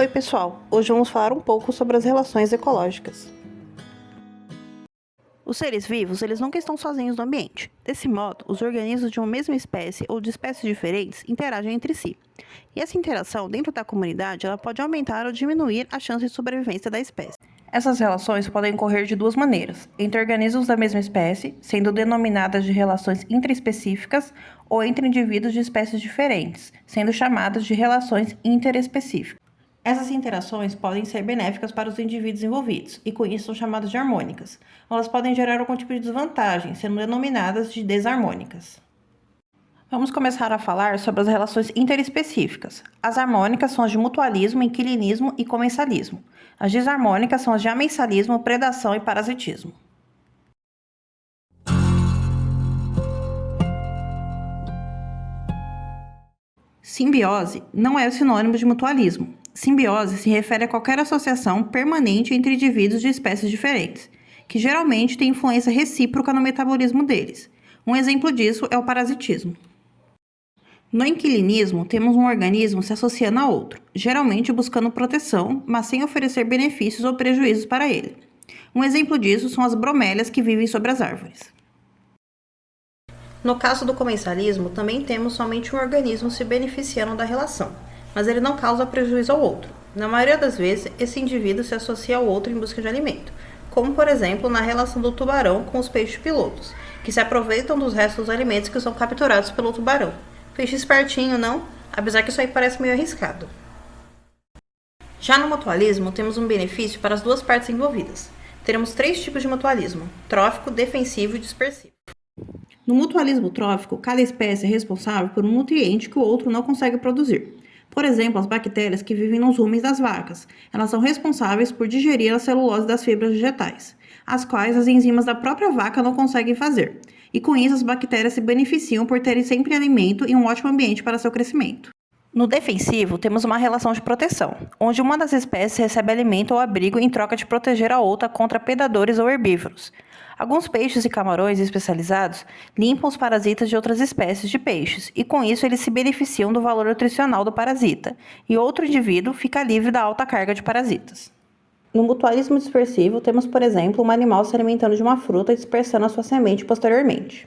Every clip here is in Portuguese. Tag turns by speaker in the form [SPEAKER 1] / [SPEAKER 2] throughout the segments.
[SPEAKER 1] Oi pessoal, hoje vamos falar um pouco sobre as relações ecológicas. Os seres vivos, eles nunca estão sozinhos no ambiente. Desse modo, os organismos de uma mesma espécie ou de espécies diferentes interagem entre si. E essa interação dentro da comunidade, ela pode aumentar ou diminuir a chance de sobrevivência da espécie. Essas relações podem ocorrer de duas maneiras: entre organismos da mesma espécie, sendo denominadas de relações intraespecíficas, ou entre indivíduos de espécies diferentes, sendo chamadas de relações interespecíficas. Essas interações podem ser benéficas para os indivíduos envolvidos, e com isso são chamadas de harmônicas. Elas podem gerar algum tipo de desvantagem, sendo denominadas de desarmônicas. Vamos começar a falar sobre as relações interespecíficas. As harmônicas são as de mutualismo, inquilinismo e comensalismo. As desarmônicas são as de amensalismo, predação e parasitismo. Simbiose não é sinônimo de mutualismo. Simbiose se refere a qualquer associação permanente entre indivíduos de espécies diferentes, que geralmente tem influência recíproca no metabolismo deles. Um exemplo disso é o parasitismo. No inquilinismo, temos um organismo se associando a outro, geralmente buscando proteção, mas sem oferecer benefícios ou prejuízos para ele. Um exemplo disso são as bromélias que vivem sobre as árvores. No caso do comensalismo, também temos somente um organismo se beneficiando da relação, mas ele não causa prejuízo ao outro. Na maioria das vezes, esse indivíduo se associa ao outro em busca de alimento, como por exemplo na relação do tubarão com os peixes pilotos, que se aproveitam dos restos dos alimentos que são capturados pelo tubarão. Peixe espertinho, não? Apesar que isso aí parece meio arriscado. Já no mutualismo, temos um benefício para as duas partes envolvidas. Teremos três tipos de mutualismo: trófico, defensivo e dispersivo. No mutualismo trófico, cada espécie é responsável por um nutriente que o outro não consegue produzir. Por exemplo, as bactérias que vivem nos rumes das vacas. Elas são responsáveis por digerir a celulose das fibras vegetais, as quais as enzimas da própria vaca não conseguem fazer. E com isso, as bactérias se beneficiam por terem sempre alimento e um ótimo ambiente para seu crescimento. No defensivo, temos uma relação de proteção, onde uma das espécies recebe alimento ou abrigo em troca de proteger a outra contra predadores ou herbívoros. Alguns peixes e camarões especializados limpam os parasitas de outras espécies de peixes e com isso eles se beneficiam do valor nutricional do parasita, e outro indivíduo fica livre da alta carga de parasitas. No mutualismo dispersivo, temos, por exemplo, um animal se alimentando de uma fruta e dispersando a sua semente posteriormente.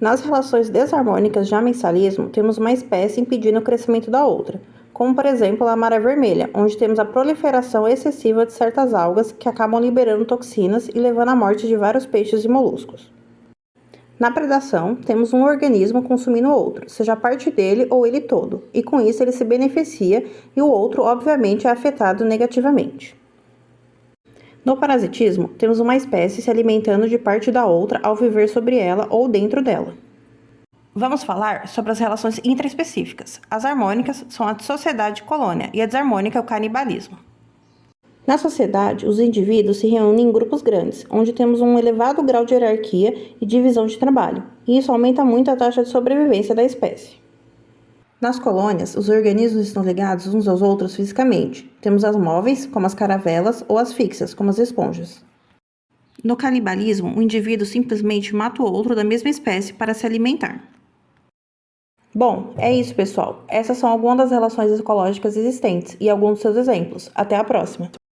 [SPEAKER 1] Nas relações desarmônicas de amensalismo, temos uma espécie impedindo o crescimento da outra, como por exemplo a maré vermelha, onde temos a proliferação excessiva de certas algas que acabam liberando toxinas e levando à morte de vários peixes e moluscos. Na predação, temos um organismo consumindo outro, seja parte dele ou ele todo, e com isso ele se beneficia e o outro, obviamente, é afetado negativamente. No parasitismo, temos uma espécie se alimentando de parte da outra ao viver sobre ela ou dentro dela. Vamos falar sobre as relações intraespecíficas. As harmônicas são a sociedade-colônia e a desarmônica é o canibalismo. Na sociedade, os indivíduos se reúnem em grupos grandes, onde temos um elevado grau de hierarquia e divisão de trabalho, e isso aumenta muito a taxa de sobrevivência da espécie. Nas colônias, os organismos estão ligados uns aos outros fisicamente. Temos as móveis, como as caravelas, ou as fixas, como as esponjas. No canibalismo, o indivíduo simplesmente mata o outro da mesma espécie para se alimentar. Bom, é isso, pessoal. Essas são algumas das relações ecológicas existentes e alguns dos seus exemplos. Até a próxima!